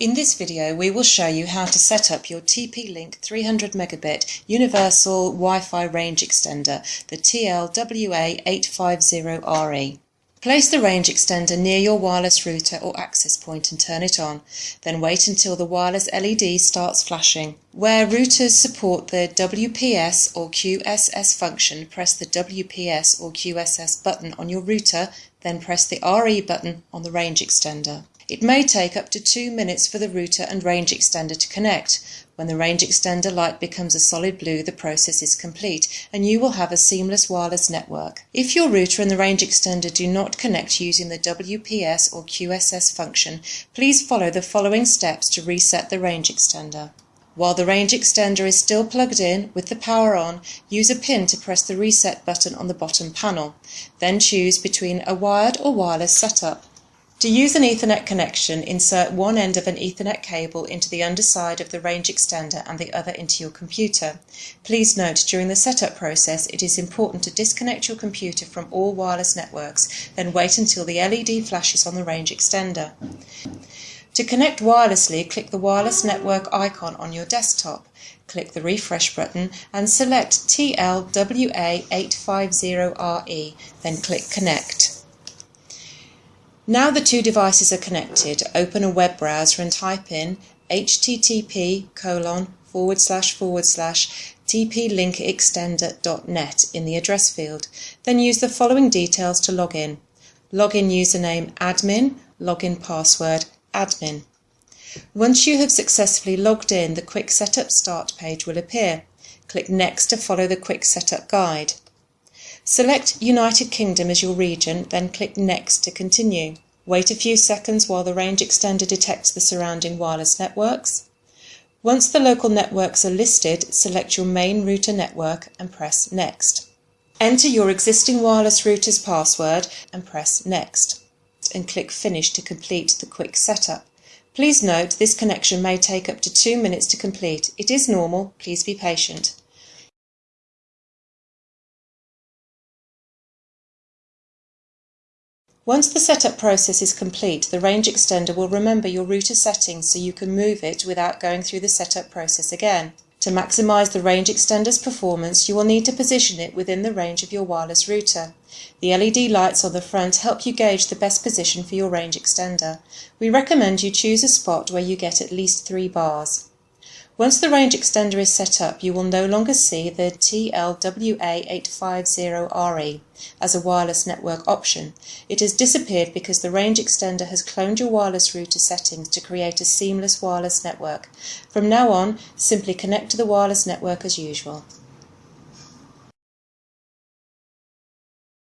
In this video we will show you how to set up your TP-Link 300 megabit Universal Wi-Fi range extender, the TLWA850RE. Place the range extender near your wireless router or access point and turn it on, then wait until the wireless LED starts flashing. Where routers support the WPS or QSS function, press the WPS or QSS button on your router, then press the RE button on the range extender. It may take up to two minutes for the router and range extender to connect. When the range extender light becomes a solid blue, the process is complete and you will have a seamless wireless network. If your router and the range extender do not connect using the WPS or QSS function, please follow the following steps to reset the range extender. While the range extender is still plugged in with the power on, use a pin to press the reset button on the bottom panel. Then choose between a wired or wireless setup. To use an Ethernet connection, insert one end of an Ethernet cable into the underside of the range extender and the other into your computer. Please note during the setup process it is important to disconnect your computer from all wireless networks, then wait until the LED flashes on the range extender. To connect wirelessly, click the wireless network icon on your desktop. Click the refresh button and select TLWA850RE, then click connect. Now the two devices are connected, open a web browser and type in http colon forward slash forward slash tplinkextender.net in the address field. Then use the following details to log in. Login username admin, login password admin. Once you have successfully logged in, the Quick Setup Start page will appear. Click Next to follow the Quick Setup guide. Select United Kingdom as your region, then click Next to continue. Wait a few seconds while the range extender detects the surrounding wireless networks. Once the local networks are listed, select your main router network and press Next. Enter your existing wireless router's password and press Next and click Finish to complete the quick setup. Please note this connection may take up to two minutes to complete. It is normal, please be patient. Once the setup process is complete, the range extender will remember your router settings so you can move it without going through the setup process again. To maximize the range extender's performance, you will need to position it within the range of your wireless router. The LED lights on the front help you gauge the best position for your range extender. We recommend you choose a spot where you get at least three bars. Once the range extender is set up, you will no longer see the TLWA850RE as a wireless network option. It has disappeared because the range extender has cloned your wireless router settings to create a seamless wireless network. From now on, simply connect to the wireless network as usual.